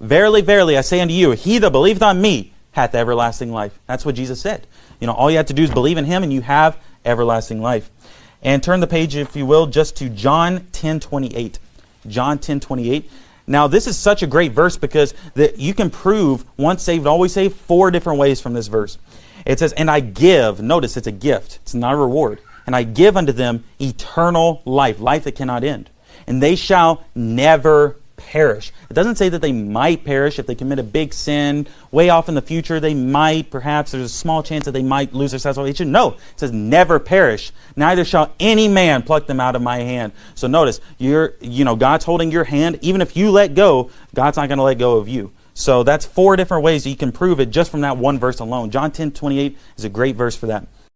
Verily, verily, I say unto you, he that believeth on me hath everlasting life. That's what Jesus said. You know, all you have to do is believe in him and you have everlasting life. And turn the page, if you will, just to John 10 28. John 10 28. Now, this is such a great verse because that you can prove once saved, always saved four different ways from this verse. It says, And I give, notice it's a gift, it's not a reward. And I give unto them eternal life, life that cannot end. And they shall never perish. It doesn't say that they might perish if they commit a big sin way off in the future. They might, perhaps, there's a small chance that they might lose their salvation. No, it says never perish. Neither shall any man pluck them out of my hand. So notice, you're, you know, God's holding your hand. Even if you let go, God's not going to let go of you. So that's four different ways you can prove it just from that one verse alone. John 10 28 is a great verse for that.